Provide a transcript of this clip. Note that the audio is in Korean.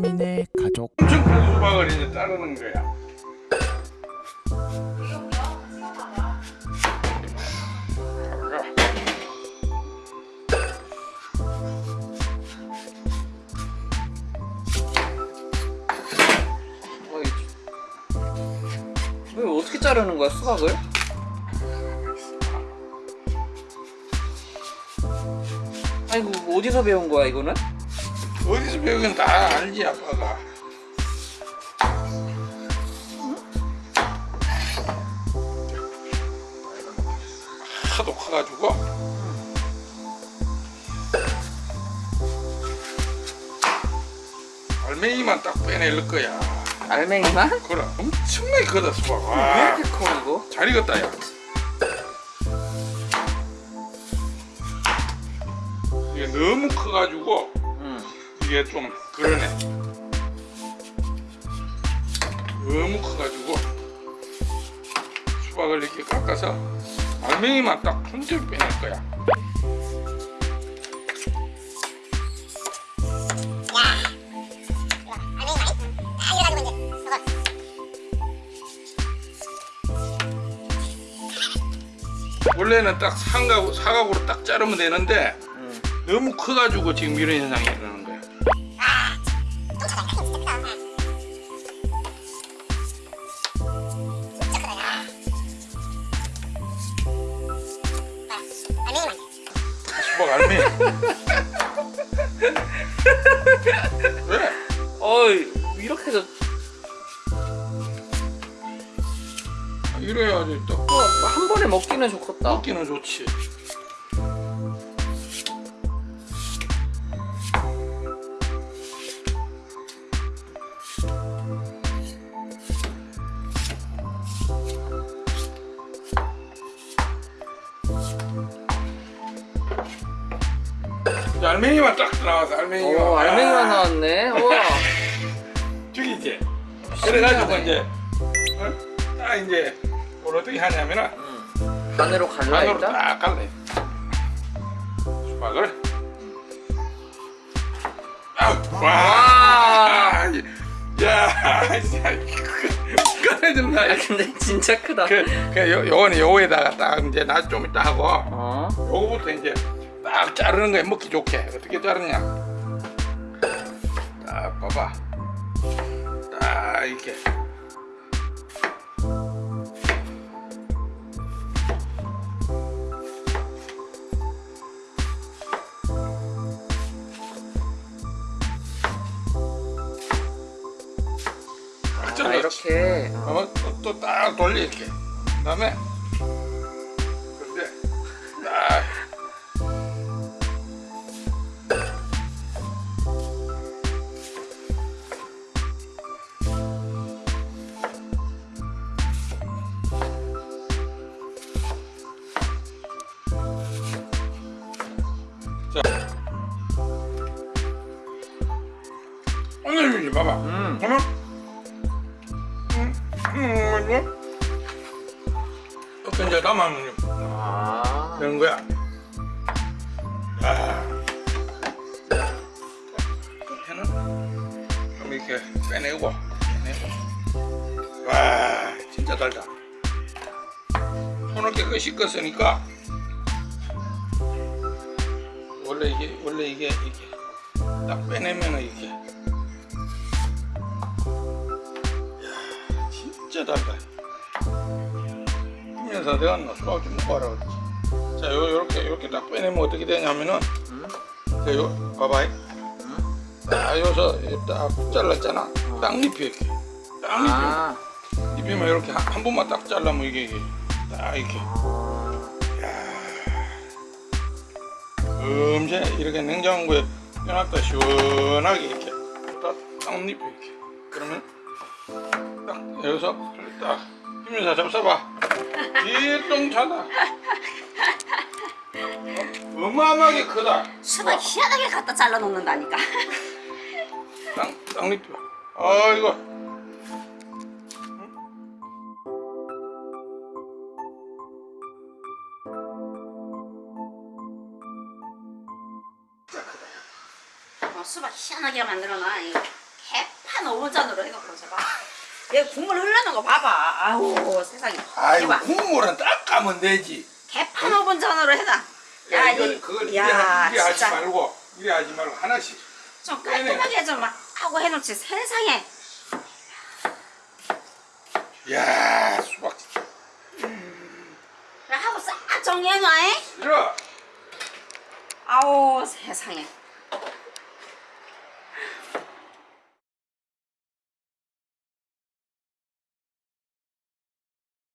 3인의 가족 엄청 큰 수박을 이제 자르는 거야. 왜 어떻게 자르는 거야 수박을? 아이고 뭐 어디서 배운 거야 이거는? 어디서 배우긴 다 알지 아빠가. 하도 커가지고 알맹이만 딱 빼낼 거야. 알맹이만? 그래 엄청나게 크다 수박. 왜 와. 이렇게 커 이거? 잘 익었다 야 이게 너무 커가지고 응. 이게 좀 그러네 너무 커가지고 수박을 이렇게 깎아서 알맹이만 딱 순대로 빼낼 거야 원래는 딱 삼각, 사각으로 딱 자르면 되는데 응. 너무 커가지고 지금 이런 현상이 일어나는 거야 수박 알맹이 왜? 어이 이렇게 해서 아, 이래야지 또 어, 한 번에 먹기는 좋겠다 먹기는 좋지 이제 알맹이만 딱 나와서 알맹이만 오 알맹이만 아, 나왔네. 우와. 죽이지 그래가지고. 이제 어? 딱 이제 뭘 어떻게 하냐면은 응. 반으로 갈라 반으로 일단? 딱 갈래. 수박을. 아우, 와, 야, 진 짜 꺼내준다. 아 근데 진짜 크다. 그, 그 요, 요거는 요거에다가 딱 이제 나 좀 이따 하고. 어? 요거부터 이제 딱 자르는 거야 먹기 좋게. 어떻게 자르냐? 딱 봐봐. 딱 이렇게 이렇게 어. 어, 또딱 돌려 이렇게 그 다음에 그런데 딱 자, 오늘 봐봐. 음. 그러면 음, 음, 이거 이렇게 이제 담아면 아 되는 거야. 아, 끝에는 좀 이렇게 빼내고, 빼내고. 와, 진짜 달다. 손을 깨끗이 씻었으니까 원래 이게 원래 이게 이게 딱 빼내면은 이게 내가 너 수박 좀 그랬지. 자, 요 요렇게 요렇게 딱 빼내면 어떻게 되냐면은 음? 자, 요 봐봐. 딱 여기서 딱 잘랐잖아. 땅잎이 이렇게. 땅잎이. 아 잎이면 이렇게 한, 한 번만 딱 잘라면 이게, 이게 딱 이렇게. 금세 이렇게 냉장고에 껴놨다 시원하게 이렇게 딱 땅잎이 이렇게. 그러면 딱 여기서 딱 힘면서 잡숴봐. 일동차다. 어? 어마어마하게 크다. 수박 희한하게 갖다 잘라 놓는다니까. 땅, 땅잎이. 아이고. 어, 수박 희한하게 만들어놔. 이거 개판 5분 전으로 해놓고 저봐 얘 국물 흐르는 거 봐봐. 아우 세상에. 아이고 해봐. 국물은 딱 까면 되지. 개판 5분 전으로 해놔. 야, 야, 이걸 이, 그걸 이래, 야 하- 이래 하지 말고 이래 하지 말고 하나씩. 좀 깔끔하게 좀 하고 해놓지. 세상에. 야 수박 그래 하고 싹 정리해놔 잉? 싫어. 아우 세상에